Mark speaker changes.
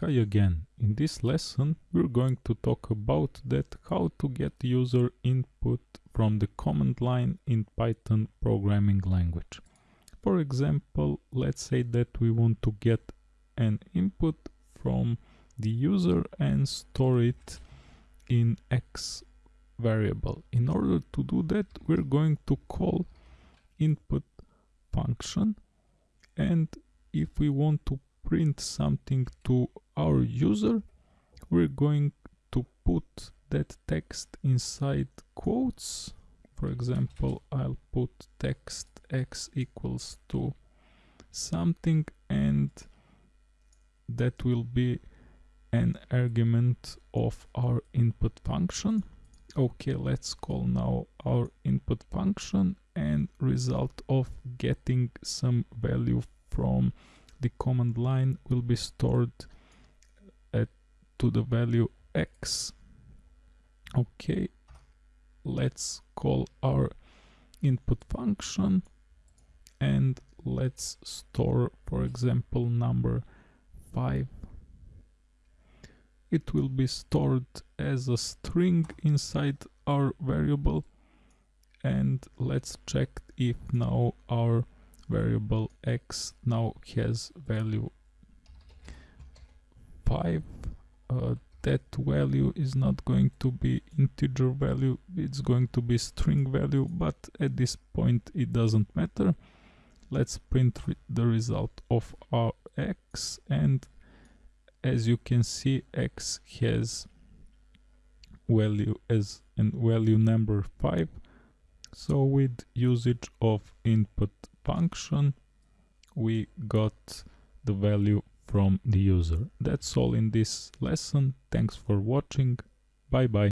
Speaker 1: Hi again. In this lesson we're going to talk about that how to get user input from the command line in Python programming language. For example, let's say that we want to get an input from the user and store it in x variable. In order to do that we're going to call input function and if we want to print something to our user we're going to put that text inside quotes. For example I'll put text x equals to something and that will be an argument of our input function. Okay let's call now our input function and result of getting some value from the command line will be stored at to the value x. Okay let's call our input function and let's store for example number 5 it will be stored as a string inside our variable and let's check if now our variable x now has value 5 uh, that value is not going to be integer value it's going to be string value but at this point it doesn't matter. Let's print re the result of our x and as you can see x has value as and value number 5 so with usage of input function we got the value from the user. That's all in this lesson. Thanks for watching. Bye bye.